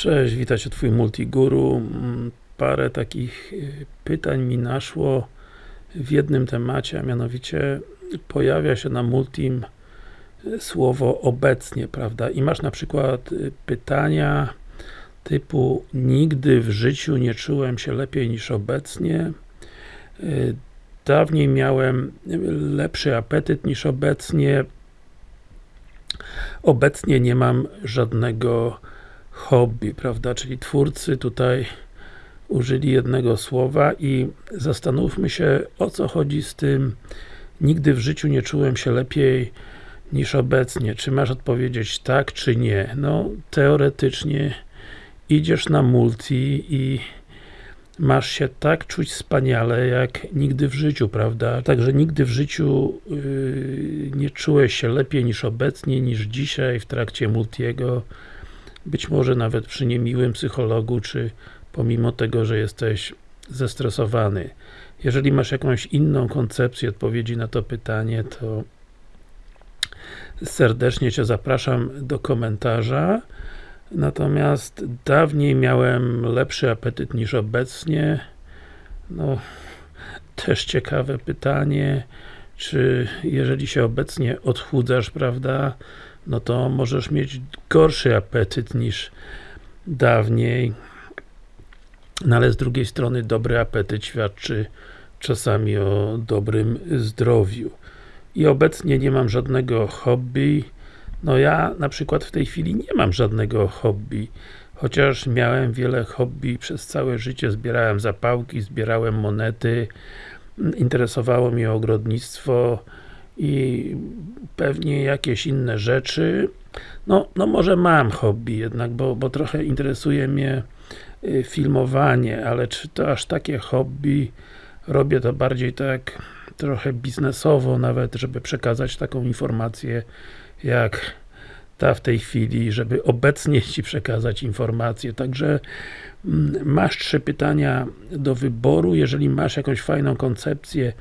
Cześć, witajcie Twój Multiguru. Mm, Parę takich y, pytań mi naszło w jednym temacie, a mianowicie pojawia się na Multim y, słowo obecnie, prawda? I masz na przykład y, pytania typu nigdy w życiu nie czułem się lepiej niż obecnie dawniej miałem lepszy apetyt niż obecnie obecnie nie mam żadnego hobby, prawda, czyli twórcy tutaj użyli jednego słowa i zastanówmy się, o co chodzi z tym nigdy w życiu nie czułem się lepiej niż obecnie. Czy masz odpowiedzieć tak, czy nie? No, teoretycznie idziesz na multi i masz się tak czuć wspaniale, jak nigdy w życiu, prawda? Także nigdy w życiu yy, nie czułeś się lepiej niż obecnie, niż dzisiaj w trakcie multiego być może nawet przy niemiłym psychologu, czy pomimo tego, że jesteś zestresowany. Jeżeli masz jakąś inną koncepcję odpowiedzi na to pytanie, to serdecznie Cię zapraszam do komentarza. Natomiast dawniej miałem lepszy apetyt niż obecnie. No, też ciekawe pytanie, czy jeżeli się obecnie odchudzasz, prawda, no to możesz mieć gorszy apetyt niż dawniej. No ale z drugiej strony dobry apetyt świadczy czasami o dobrym zdrowiu. I obecnie nie mam żadnego hobby. No ja na przykład w tej chwili nie mam żadnego hobby. Chociaż miałem wiele hobby przez całe życie, zbierałem zapałki, zbierałem monety interesowało mnie ogrodnictwo i pewnie jakieś inne rzeczy. No, no może mam hobby jednak, bo, bo trochę interesuje mnie y, filmowanie, ale czy to aż takie hobby? Robię to bardziej tak trochę biznesowo nawet, żeby przekazać taką informację jak ta w tej chwili, żeby obecnie Ci przekazać informację. Także mm, masz trzy pytania do wyboru. Jeżeli masz jakąś fajną koncepcję,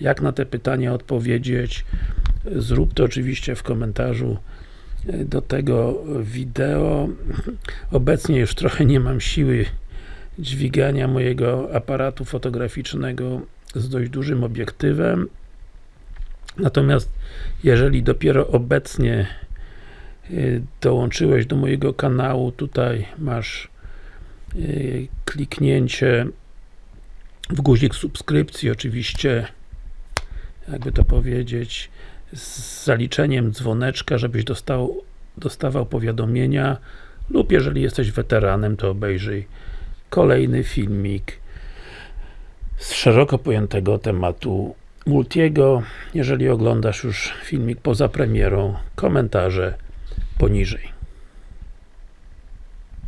jak na te pytania odpowiedzieć, zrób to oczywiście w komentarzu e, do tego wideo. Obecnie już trochę nie mam siły dźwigania mojego aparatu fotograficznego z dość dużym obiektywem. Natomiast jeżeli dopiero obecnie dołączyłeś do mojego kanału, tutaj masz y, kliknięcie w guzik subskrypcji, oczywiście jakby to powiedzieć z zaliczeniem dzwoneczka, żebyś dostał, dostawał powiadomienia lub jeżeli jesteś weteranem, to obejrzyj kolejny filmik z szeroko pojętego tematu Multiego. Jeżeli oglądasz już filmik poza premierą, komentarze poniżej.